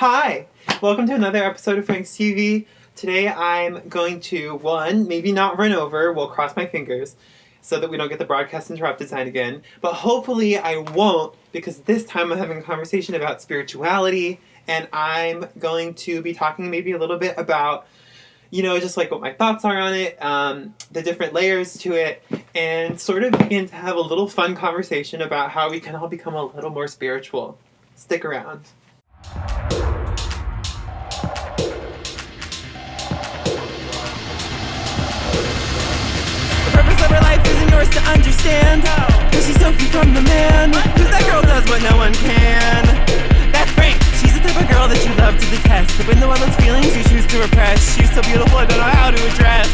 Hi! Welcome to another episode of Frank's TV. Today I'm going to, one, maybe not run over, we'll cross my fingers so that we don't get the broadcast interrupted sign again, but hopefully I won't because this time I'm having a conversation about spirituality and I'm going to be talking maybe a little bit about you know, just like what my thoughts are on it, um, the different layers to it, and sort of begin to have a little fun conversation about how we can all become a little more spiritual. Stick around. Yours to understand. Cause she's so free from the man. Cause that girl does what no one can. That's Frank. She's the type of girl that you love to detest. But no one's feelings you choose to repress. She's so beautiful, I don't know how to address.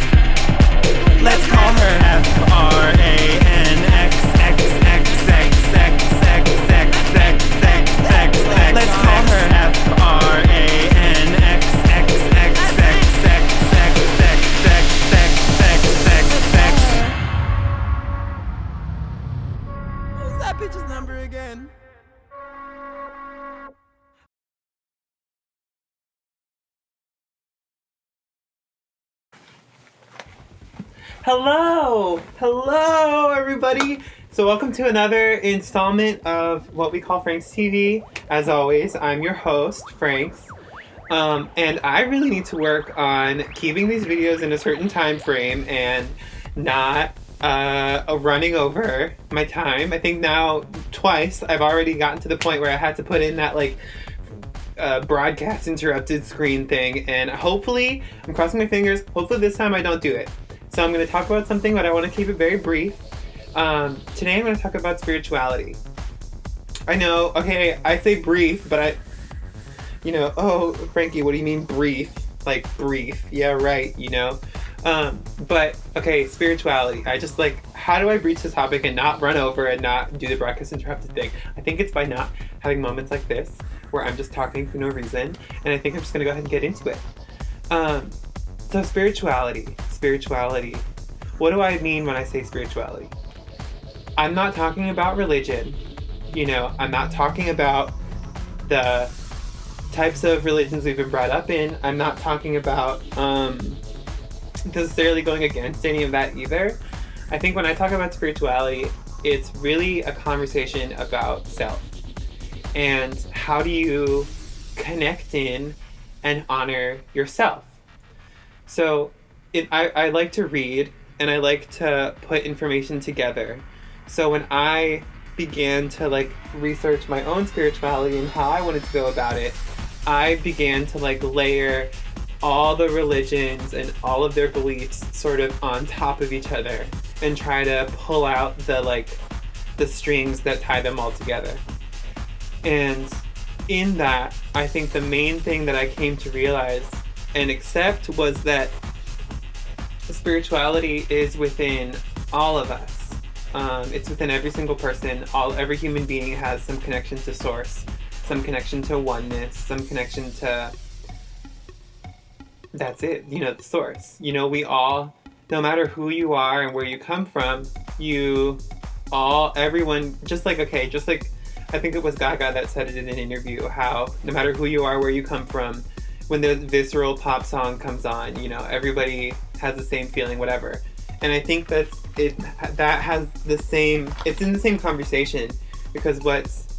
Let's call her F R A N X X X X X X X X X X X. Let's call her F Hello! Hello, everybody! So, welcome to another installment of what we call Frank's TV. As always, I'm your host, Franks. Um, and I really need to work on keeping these videos in a certain time frame and not uh, running over my time. I think now, twice, I've already gotten to the point where I had to put in that, like, uh, broadcast interrupted screen thing, and hopefully, I'm crossing my fingers, hopefully this time I don't do it. So I'm going to talk about something, but I want to keep it very brief. Um, today I'm going to talk about spirituality. I know, okay, I say brief, but I, you know, oh, Frankie, what do you mean brief? Like brief. Yeah, right, you know. Um, but okay, spirituality. I just like, how do I breach the topic and not run over and not do the broadcast interrupted thing? I think it's by not having moments like this where I'm just talking for no reason, and I think I'm just gonna go ahead and get into it. Um, so spirituality, spirituality. What do I mean when I say spirituality? I'm not talking about religion. You know, I'm not talking about the types of religions we've been brought up in. I'm not talking about um, necessarily going against any of that either. I think when I talk about spirituality, it's really a conversation about self and how do you connect in and honor yourself. So it, I, I like to read and I like to put information together. So when I began to like research my own spirituality and how I wanted to go about it, I began to like layer all the religions and all of their beliefs sort of on top of each other and try to pull out the like the strings that tie them all together. And in that, I think the main thing that I came to realize and accept was that spirituality is within all of us. Um, it's within every single person. All every human being has some connection to source, some connection to oneness, some connection to. That's it. You know, the source. You know, we all, no matter who you are and where you come from, you all, everyone, just like okay, just like I think it was Gaga that said it in an interview. How no matter who you are, where you come from, when the visceral pop song comes on, you know, everybody has the same feeling, whatever. And I think that's it. That has the same. It's in the same conversation because what's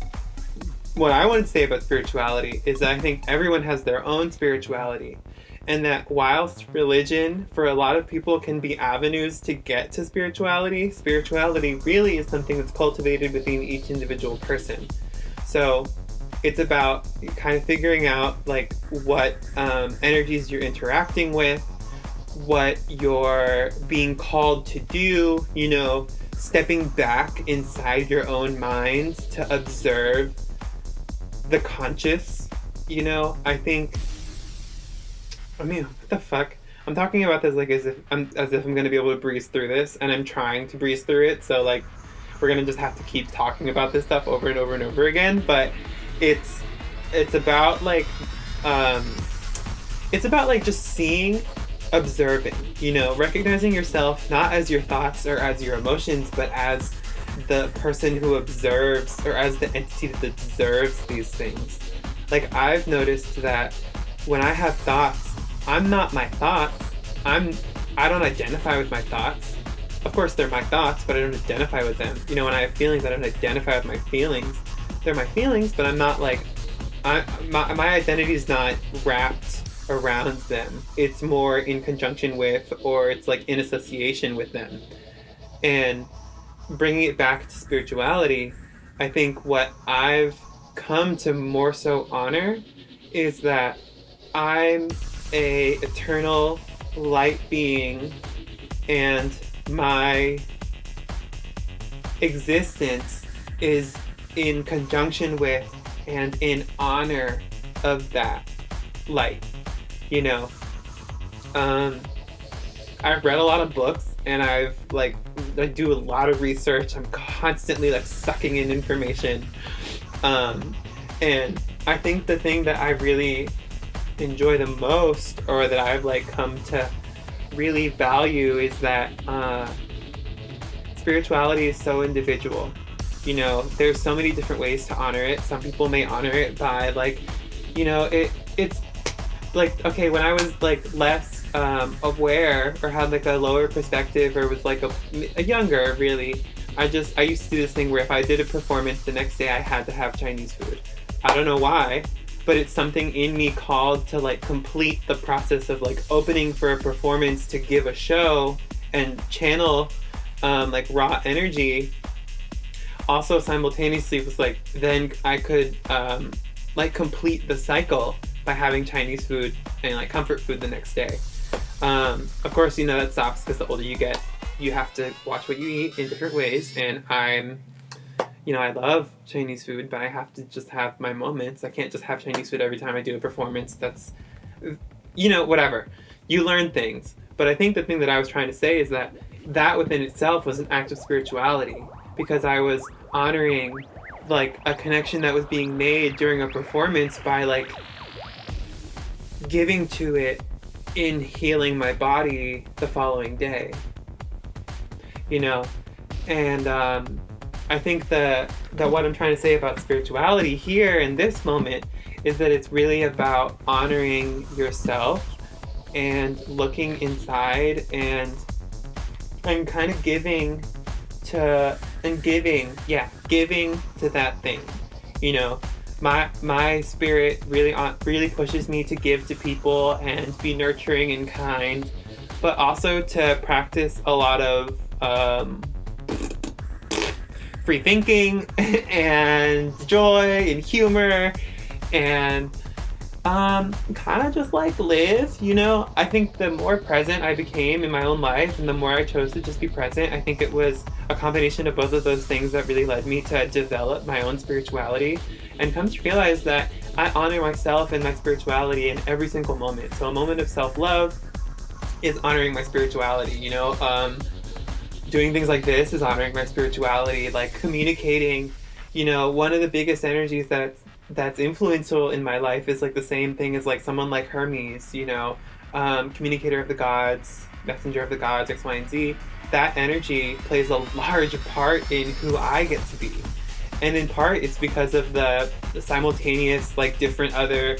what I want to say about spirituality is that I think everyone has their own spirituality, and that whilst religion for a lot of people can be avenues to get to spirituality, spirituality really is something that's cultivated within each individual person. So it's about kind of figuring out like what um, energies you're interacting with what you're being called to do you know stepping back inside your own mind to observe the conscious you know? I think i mean what the fuck? I'm talking about this like as if i'm as if i'm gonna be able to breeze through this and i'm trying to breeze through it so like we're gonna just have to keep talking about this stuff over and over and over again but it's it's about like um it's about like just seeing observing you know recognizing yourself not as your thoughts or as your emotions but as the person who observes or as the entity that observes these things like I've noticed that when I have thoughts, I'm not my thoughts. I'm I don't identify with my thoughts. Of course, they're my thoughts, but I don't identify with them. You know, when I have feelings, I don't identify with my feelings. They're my feelings, but I'm not like I my my identity is not wrapped around them. It's more in conjunction with, or it's like in association with them. And bringing it back to spirituality, I think what I've come to more so honor is that I'm a eternal light being and my existence is in conjunction with and in honor of that light you know um i've read a lot of books and i've like i do a lot of research. I'm constantly like sucking in information. Um and i think the thing that i really enjoy the most or that i've like come to really value is that uh spirituality is so individual. You know there's so many different ways to honor it. Some people may honor it by like you know it it's like okay when i was like less um, aware or had like a lower perspective or was like a, a younger really i just i used to do this thing where if i did a performance the next day i had to have chinese food. I don't know why but it's something in me called to like complete the process of like opening for a performance to give a show and channel um, like raw energy. Also simultaneously was like then i could um, like complete the cycle by having chinese food and like comfort food the next day. Um, of course you know that sucks because the older you get you have to watch what you eat in different ways and i'm you know i love chinese food but i have to just have my moments. I can't just have chinese food every time i do a performance that's you know whatever. You learn things. But i think the thing that i was trying to say is that that within itself was an act of spirituality because I was honoring like a connection that was being made during a performance by like giving to it in healing my body the following day. You know, and um, I think that that what I'm trying to say about spirituality here in this moment is that it's really about honoring yourself and looking inside and and kind of giving to and giving yeah giving to that thing you know my my spirit really on really pushes me to give to people and be nurturing and kind but also to practice a lot of um, free thinking and joy and humor and um, kind of just like live, you know? I think the more present I became in my own life and the more I chose to just be present, I think it was a combination of both of those things that really led me to develop my own spirituality and come to realize that I honor myself and my spirituality in every single moment. So a moment of self-love is honoring my spirituality, you know? Um, doing things like this is honoring my spirituality, like communicating, you know, one of the biggest energies that's that's influential in my life is like the same thing as like someone like Hermes, you know, um, communicator of the gods, messenger of the gods, X, Y, and Z. That energy plays a large part in who I get to be. And in part, it's because of the, the simultaneous, like, different other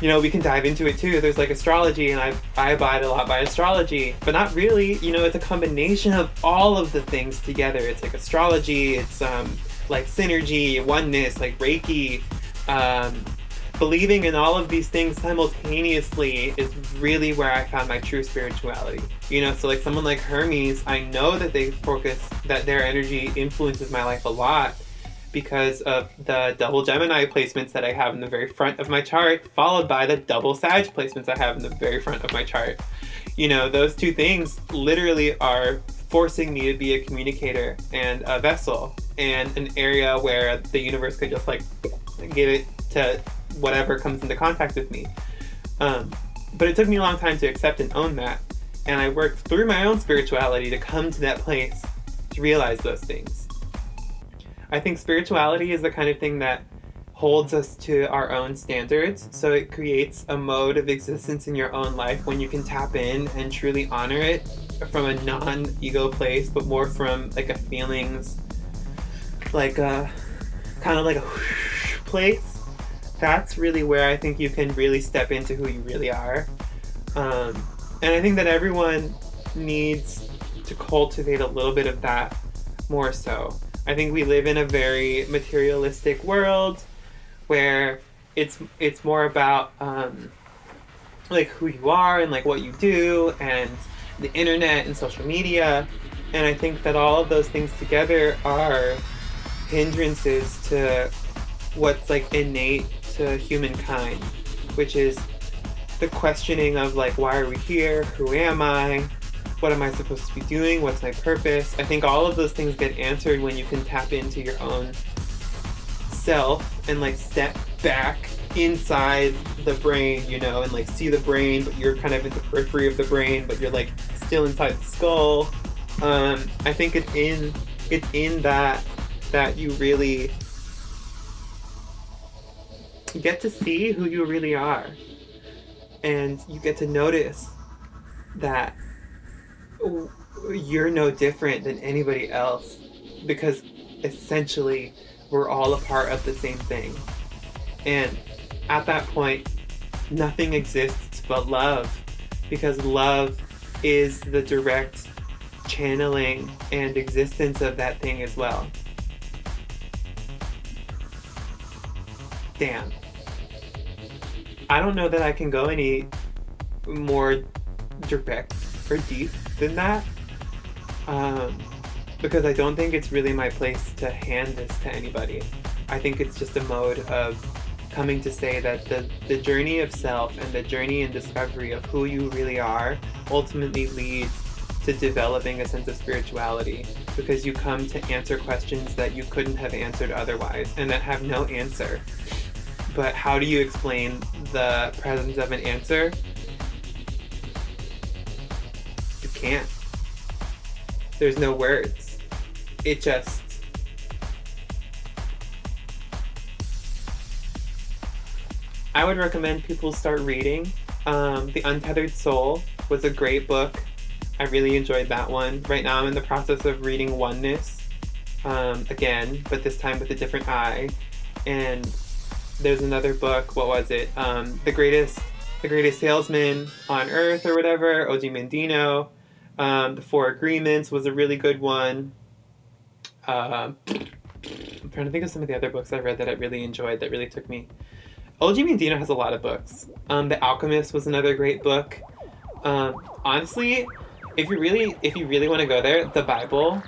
you know, we can dive into it too. There's like astrology, and I I abide a lot by astrology, but not really. You know, it's a combination of all of the things together. It's like astrology, it's um, like synergy, oneness, like Reiki. Um, believing in all of these things simultaneously is really where I found my true spirituality. You know, so like someone like Hermes, I know that they focus, that their energy influences my life a lot because of the double Gemini placements that I have in the very front of my chart, followed by the double Sag placements I have in the very front of my chart. You know, those two things literally are forcing me to be a communicator and a vessel and an area where the universe could just like give it to whatever comes into contact with me. Um, but it took me a long time to accept and own that. And I worked through my own spirituality to come to that place to realize those things. I think spirituality is the kind of thing that holds us to our own standards. So it creates a mode of existence in your own life when you can tap in and truly honor it from a non-ego place, but more from like a feelings, like a kind of like a place. That's really where I think you can really step into who you really are. Um, and I think that everyone needs to cultivate a little bit of that more so. I think we live in a very materialistic world where it's it's more about um, like who you are and like what you do and the internet and social media and I think that all of those things together are hindrances to what's like innate to humankind, which is the questioning of like why are we here? Who am I? What am I supposed to be doing? What's my purpose? I think all of those things get answered when you can tap into your own self and like step back inside the brain, you know, and like see the brain, but you're kind of in the periphery of the brain, but you're like still inside the skull. Um, I think it's in it's in that that you really get to see who you really are, and you get to notice that you're no different than anybody else because essentially we're all a part of the same thing. And at that point, nothing exists but love because love is the direct channeling and existence of that thing as well. Damn. I don't know that I can go any more direct or deep than that. Um, because I don't think it's really my place to hand this to anybody. I think it's just a mode of coming to say that the, the journey of self and the journey and discovery of who you really are ultimately leads to developing a sense of spirituality because you come to answer questions that you couldn't have answered otherwise and that have no answer. But how do you explain the presence of an answer? You can't. There's no words. It just I would recommend people start reading. Um, the Untethered Soul was a great book. I really enjoyed that one. Right now I'm in the process of reading Oneness um, again, but this time with a different eye. And there's another book, what was it? Um, the Greatest the Greatest Salesman on Earth or whatever, Og Mandino. Um, the Four Agreements was a really good one. Uh, I'm trying to think of some of the other books I read that I really enjoyed that really took me Og Mandino has a lot of books. Um, the Alchemist was another great book. Um, honestly, if you really if you really want to go there, the Bible,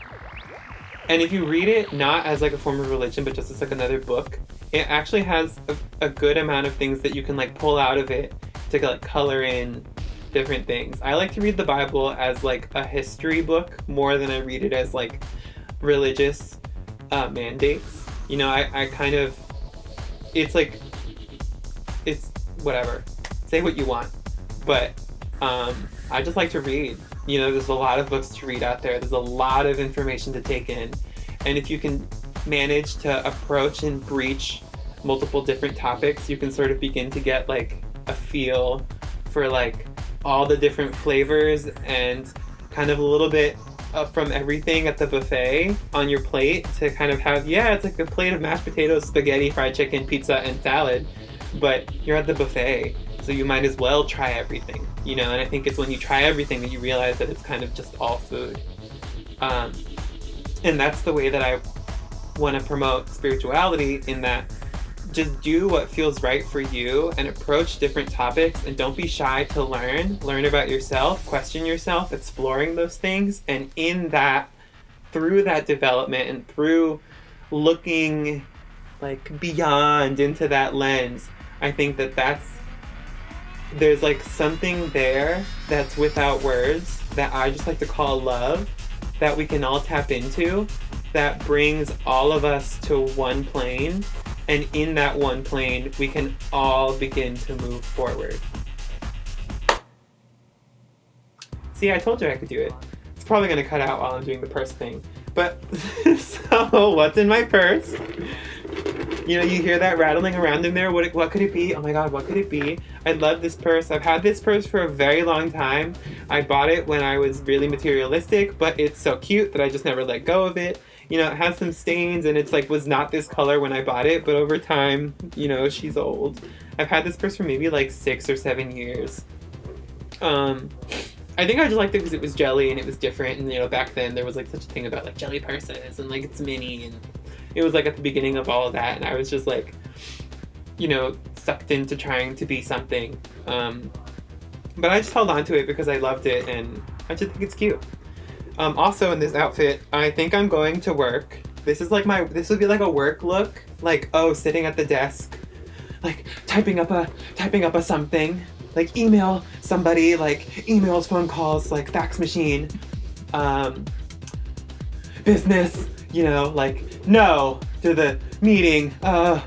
and if you read it not as like a form of religion, but just as like another book, it actually has a, a good amount of things that you can like pull out of it to like color in different things. I like to read the Bible as like a history book more than I read it as like religious uh, mandates. You know, I, I kind of it's like it's whatever. Say what you want. But um, I just like to read. You know, there's a lot of books to read out there. There's a lot of information to take in. And if you can manage to approach and breach multiple different topics, you can sort of begin to get like a feel for like all the different flavors and kind of a little bit from everything at the buffet on your plate to kind of have, yeah, it's like a plate of mashed potatoes, spaghetti, fried chicken, pizza, and salad but you're at the buffet, so you might as well try everything, you know. And I think it's when you try everything that you realize that it's kind of just all food. Um, and that's the way that I want to promote spirituality in that just do what feels right for you and approach different topics and don't be shy to learn learn about yourself question yourself exploring those things and in that through that development and through looking like beyond into that lens I think that that's there's like something there that's without words that I just like to call love that we can all tap into that brings all of us to one plane and in that one plane we can all begin to move forward. See, I told you I could do it. It's probably gonna cut out while I'm doing the purse thing. But, so what's in my purse? You know, you hear that rattling around in there. What, what could it be? Oh my god, what could it be? I love this purse. I've had this purse for a very long time. I bought it when I was really materialistic, but it's so cute that I just never let go of it. you know, it has some stains and it's like was not this color when I bought it, but over time, you know, she's old. I've had this purse for maybe like six or seven years. Um, I think I just liked it because it was jelly and it was different. And you know, back then there was like such a thing about like jelly purses and like it's mini and it was like at the beginning of all of that. And I was just like, you know, sucked into trying to be something. Um, but I just held on to it because I loved it and I just think it's cute. Um, also in this outfit, I think I'm going to work. This is like my, this would be like a work look. Like, oh, sitting at the desk, like typing up a, typing up a something. Like email somebody, like emails, phone calls, like fax machine, um, business, you know, like no to the meeting, uh,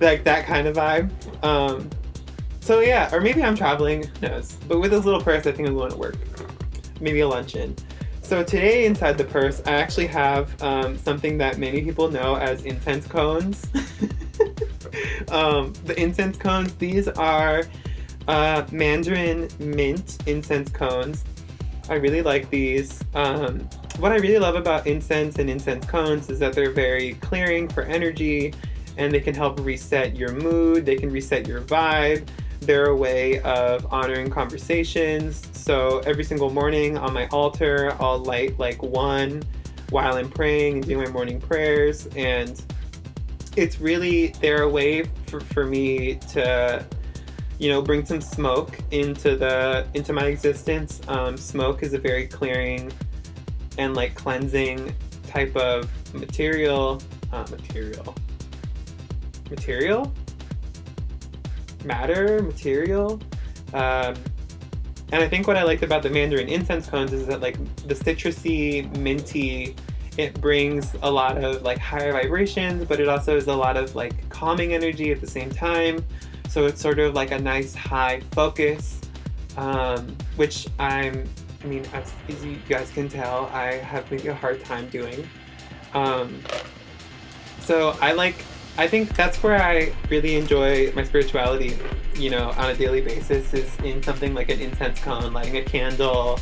like that kind of vibe. Um, so yeah, or maybe I'm traveling, knows. But with this little purse, I think I'm going to work. Maybe a luncheon. So today inside the purse, I actually have um, something that many people know as incense cones. um, the incense cones, these are uh, Mandarin mint incense cones. I really like these. Um, what I really love about incense and incense cones is that they're very clearing for energy and they can help reset your mood, they can reset your vibe. They're a way of honoring conversations. So every single morning on my altar, I'll light like one while I'm praying and doing my morning prayers. And it's really, they're a way for, for me to you know, bring some smoke into the into my existence. Um, smoke is a very clearing and like cleansing type of material. Uh, material. Material. Matter. Material. Um, and I think what I liked about the Mandarin incense cones is that like the citrusy, minty, it brings a lot of like higher vibrations, but it also is a lot of like calming energy at the same time. So it's sort of like a nice high focus, um, which I'm, I mean, as, as, you guys can tell, I have maybe a hard time doing. Um, so I like, I think that's where I really enjoy my spirituality, you know, on a daily basis is in something like an incense cone, lighting a candle,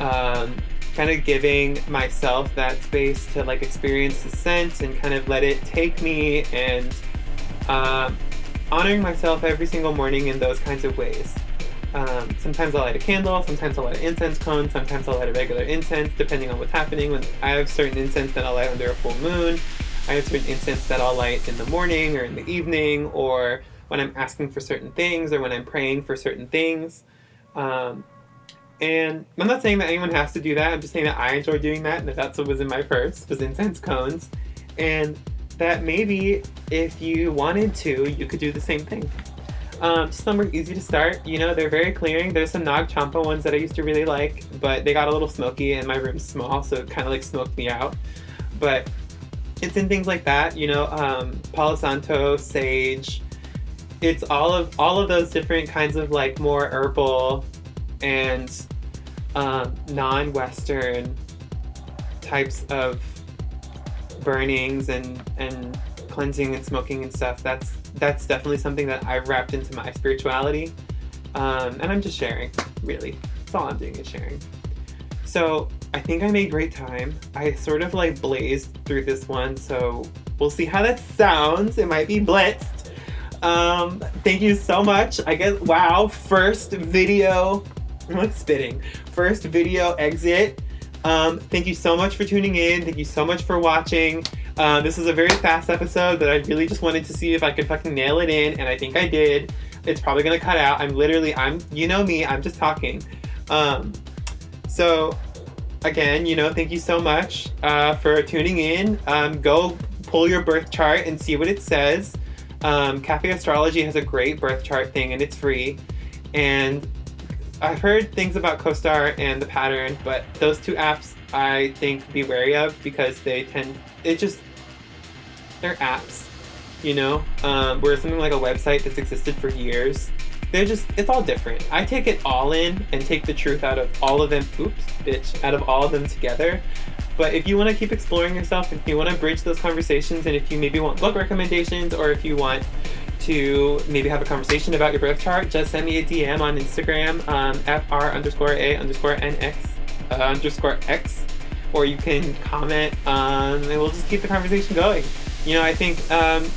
um, kind of giving myself that space to like experience the scent and kind of let it take me and um, honoring myself every single morning in those kinds of ways. Um, sometimes I'll light a candle, sometimes I'll light an incense cone, sometimes I'll light a regular incense, depending on what's happening. When I have certain incense that I'll light under a full moon, I have certain incense that I'll light in the morning or in the evening, or when I'm asking for certain things, or when I'm praying for certain things. Um, and I'm not saying that anyone has to do that, I'm just saying that I enjoy doing that, and that that's what was in my purse, was incense cones. And that maybe if you wanted to, you could do the same thing. Um, some are easy to start, you know, they're very clearing. There's some Nag Champa ones that I used to really like, but they got a little smoky and my room's small, so it kind of like smoked me out. But it's in things like that, you know, um, Palo Santo, sage. It's all of all of those different kinds of like more herbal and um, non-Western types of burnings and and cleansing and smoking and stuff that's that's definitely something that I've wrapped into my spirituality. Um, and I'm just sharing really. That's all I'm doing is sharing. So I think I made great time. I sort of like blazed through this one so we'll see how that sounds. It might be blitzed. Um, thank you so much. I guess wow first video I'm spitting? First video exit. Um, thank you so much for tuning in. Thank you so much for watching. Uh, this is a very fast episode that I really just wanted to see if I could fucking nail it in, and I think I did. It's probably gonna cut out. I'm literally, I'm, you know me, I'm just talking. Um, so, again, you know, thank you so much uh, for tuning in. Um, go pull your birth chart and see what it says. Um, Cafe Astrology has a great birth chart thing, and it's free. And I've heard things about CoStar and the pattern, but those two apps I think be wary of because they tend it just they're apps, you know. Um, whereas something like a website that's existed for years, they're just it's all different. I take it all in and take the truth out of all of them. Oops, bitch, out of all of them together. But if you want to keep exploring yourself, if you want to bridge those conversations, and if you maybe want book recommendations, or if you want to maybe have a conversation about your birth chart, just send me a DM on Instagram, um, fr underscore a underscore nx uh, underscore x, or you can comment, um, and we'll just keep the conversation going. You know, I think um,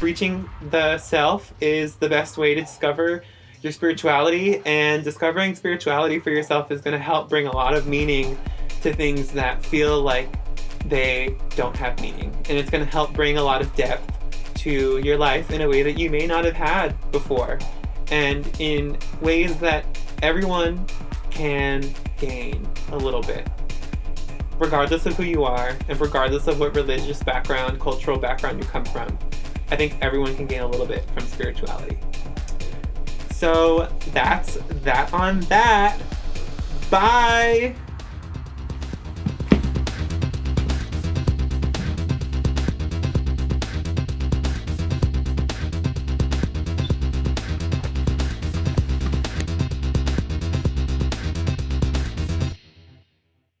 breaching the self is the best way to discover your spirituality, and discovering spirituality for yourself is going to help bring a lot of meaning to things that feel like they don't have meaning. And it's going to help bring a lot of depth to your life in a way that you may not have had before, and in ways that everyone can gain a little bit. Regardless of who you are, and regardless of what religious background, cultural background you come from, I think everyone can gain a little bit from spirituality. So that's that on that. Bye!